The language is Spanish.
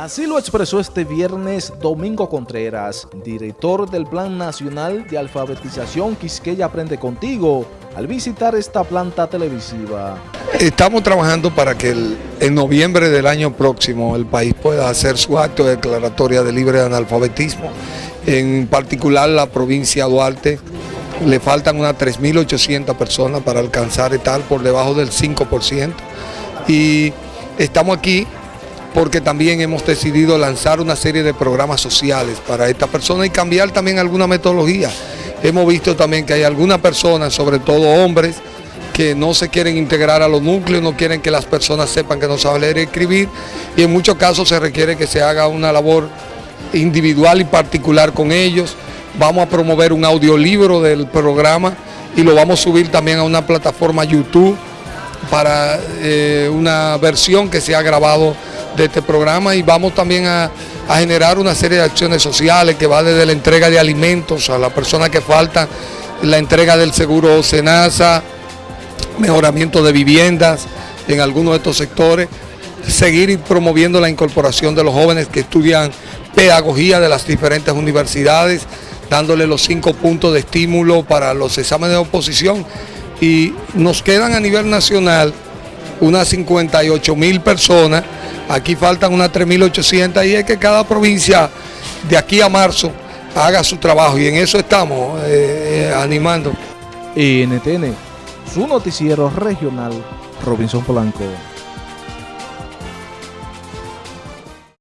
Así lo expresó este viernes Domingo Contreras, director del Plan Nacional de Alfabetización Quisqueya Aprende Contigo, al visitar esta planta televisiva. Estamos trabajando para que en noviembre del año próximo el país pueda hacer su acto de declaratoria de libre analfabetismo, en particular la provincia de Duarte, le faltan unas 3.800 personas para alcanzar tal por debajo del 5%. Y estamos aquí porque también hemos decidido lanzar una serie de programas sociales para esta persona y cambiar también alguna metodología. Hemos visto también que hay algunas personas, sobre todo hombres, que no se quieren integrar a los núcleos, no quieren que las personas sepan que no saben leer y escribir y en muchos casos se requiere que se haga una labor individual y particular con ellos. Vamos a promover un audiolibro del programa y lo vamos a subir también a una plataforma YouTube para eh, una versión que se ha grabado de este programa y vamos también a, generar una serie de acciones sociales que va desde la entrega de alimentos a las personas que faltan, la entrega del seguro SENASA, mejoramiento de viviendas en algunos de estos sectores, seguir promoviendo la incorporación de los jóvenes que estudian pedagogía de las diferentes universidades, dándole los cinco puntos de estímulo para los exámenes de oposición. Y nos quedan a nivel nacional unas 58 mil personas, aquí faltan unas 3.800 y es que cada provincia de aquí a marzo haga su trabajo y en eso estamos eh, eh, animando. NTN, su noticiero regional, Robinson Polanco.